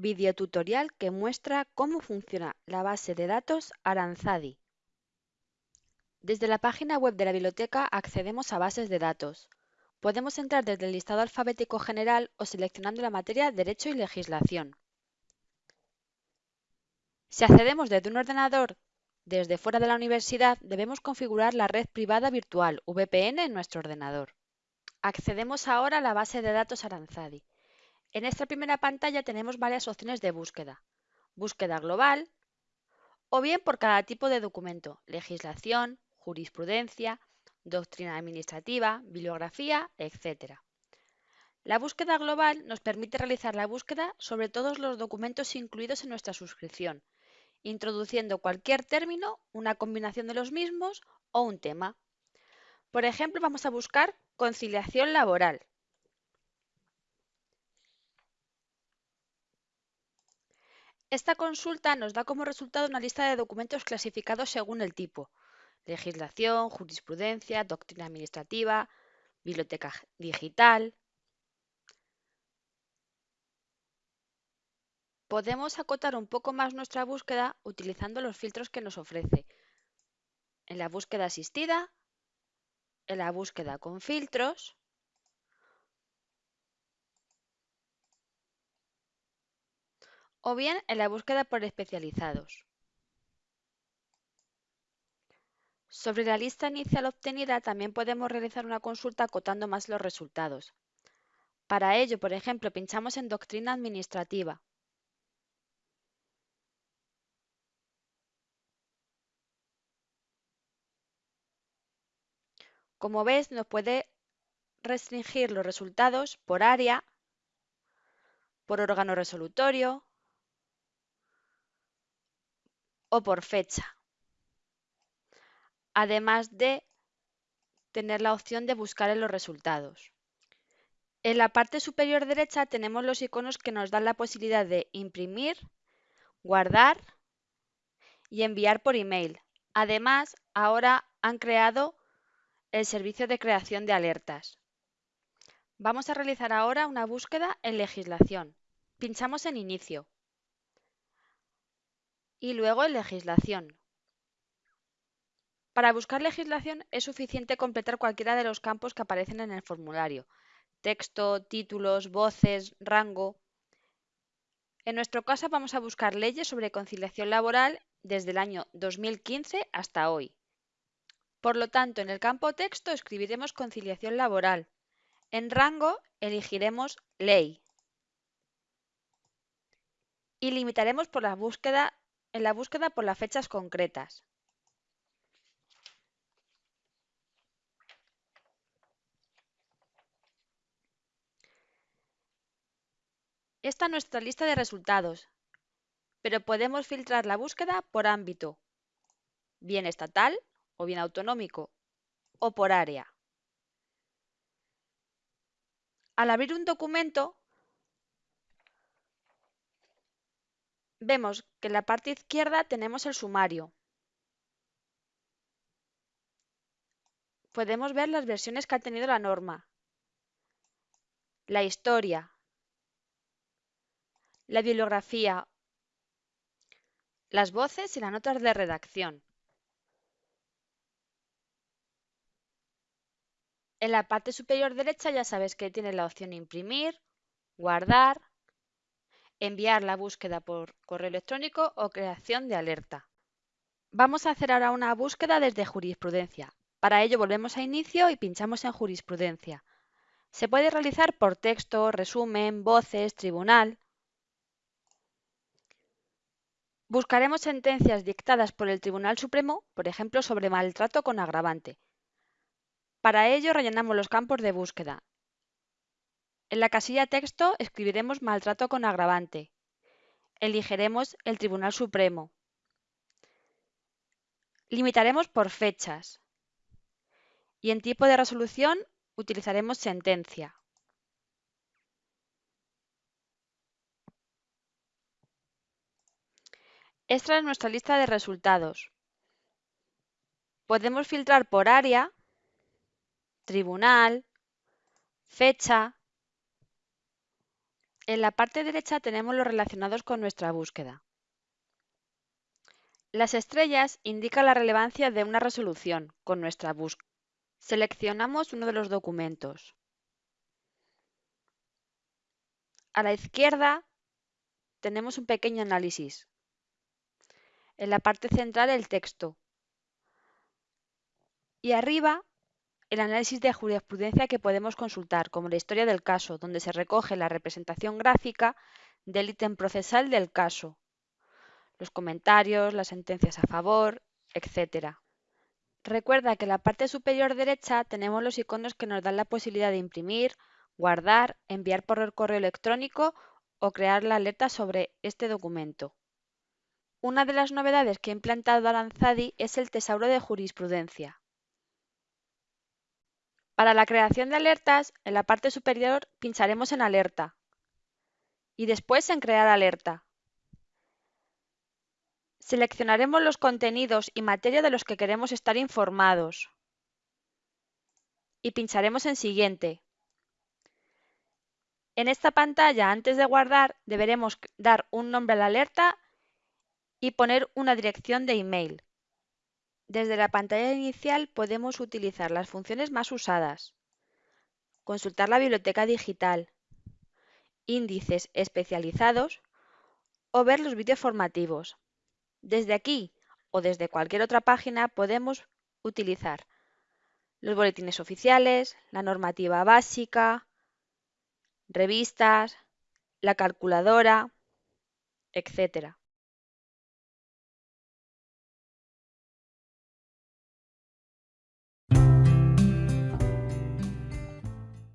videotutorial que muestra cómo funciona la base de datos Aranzadi. Desde la página web de la biblioteca accedemos a bases de datos. Podemos entrar desde el listado alfabético general o seleccionando la materia Derecho y Legislación. Si accedemos desde un ordenador desde fuera de la universidad, debemos configurar la red privada virtual VPN en nuestro ordenador. Accedemos ahora a la base de datos Aranzadi. En esta primera pantalla tenemos varias opciones de búsqueda. Búsqueda global o bien por cada tipo de documento, legislación, jurisprudencia, doctrina administrativa, bibliografía, etc. La búsqueda global nos permite realizar la búsqueda sobre todos los documentos incluidos en nuestra suscripción, introduciendo cualquier término, una combinación de los mismos o un tema. Por ejemplo, vamos a buscar conciliación laboral. Esta consulta nos da como resultado una lista de documentos clasificados según el tipo. Legislación, jurisprudencia, doctrina administrativa, biblioteca digital. Podemos acotar un poco más nuestra búsqueda utilizando los filtros que nos ofrece. En la búsqueda asistida, en la búsqueda con filtros o bien en la búsqueda por especializados. Sobre la lista inicial obtenida también podemos realizar una consulta acotando más los resultados. Para ello, por ejemplo, pinchamos en Doctrina Administrativa. Como ves, nos puede restringir los resultados por área, por órgano resolutorio, o por fecha. Además de tener la opción de buscar en los resultados. En la parte superior derecha tenemos los iconos que nos dan la posibilidad de imprimir, guardar y enviar por email. Además, ahora han creado el servicio de creación de alertas. Vamos a realizar ahora una búsqueda en legislación. Pinchamos en inicio y luego en legislación. Para buscar legislación es suficiente completar cualquiera de los campos que aparecen en el formulario. Texto, títulos, voces, rango. En nuestro caso vamos a buscar leyes sobre conciliación laboral desde el año 2015 hasta hoy. Por lo tanto, en el campo texto escribiremos conciliación laboral. En rango elegiremos ley. Y limitaremos por la búsqueda en la búsqueda por las fechas concretas. Esta es nuestra lista de resultados, pero podemos filtrar la búsqueda por ámbito, bien estatal o bien autonómico, o por área. Al abrir un documento, vemos que en la parte izquierda tenemos el sumario. Podemos ver las versiones que ha tenido la norma, la historia, la bibliografía, las voces y las notas de redacción. En la parte superior derecha ya sabes que tiene la opción imprimir, guardar, enviar la búsqueda por correo electrónico o creación de alerta. Vamos a hacer ahora una búsqueda desde jurisprudencia. Para ello volvemos a inicio y pinchamos en jurisprudencia. Se puede realizar por texto, resumen, voces, tribunal. Buscaremos sentencias dictadas por el Tribunal Supremo, por ejemplo, sobre maltrato con agravante. Para ello rellenamos los campos de búsqueda. En la casilla texto escribiremos maltrato con agravante. Elegiremos el Tribunal Supremo. Limitaremos por fechas. Y en tipo de resolución utilizaremos sentencia. Esta es nuestra lista de resultados. Podemos filtrar por área, tribunal, fecha, En la parte derecha tenemos los relacionados con nuestra búsqueda. Las estrellas indican la relevancia de una resolución con nuestra búsqueda. Seleccionamos uno de los documentos. A la izquierda tenemos un pequeño análisis. En la parte central el texto. Y arriba el análisis de jurisprudencia que podemos consultar, como la historia del caso, donde se recoge la representación gráfica del ítem procesal del caso los comentarios, las sentencias a favor, etc. Recuerda que en la parte superior derecha tenemos los iconos que nos dan la posibilidad de imprimir, guardar, enviar por correo electrónico o crear la alerta sobre este documento. Una de las novedades que ha implantado Aranzadi es el tesauro de jurisprudencia. Para la creación de alertas, en la parte superior pincharemos en Alerta y después en Crear alerta. Seleccionaremos los contenidos y materia de los que queremos estar informados y pincharemos en Siguiente. En esta pantalla, antes de guardar, deberemos dar un nombre a la alerta y poner una dirección de email. Desde la pantalla inicial podemos utilizar las funciones más usadas, consultar la biblioteca digital, índices especializados o ver los vídeos formativos. Desde aquí o desde cualquier otra página podemos utilizar los boletines oficiales, la normativa básica, revistas, la calculadora, etc.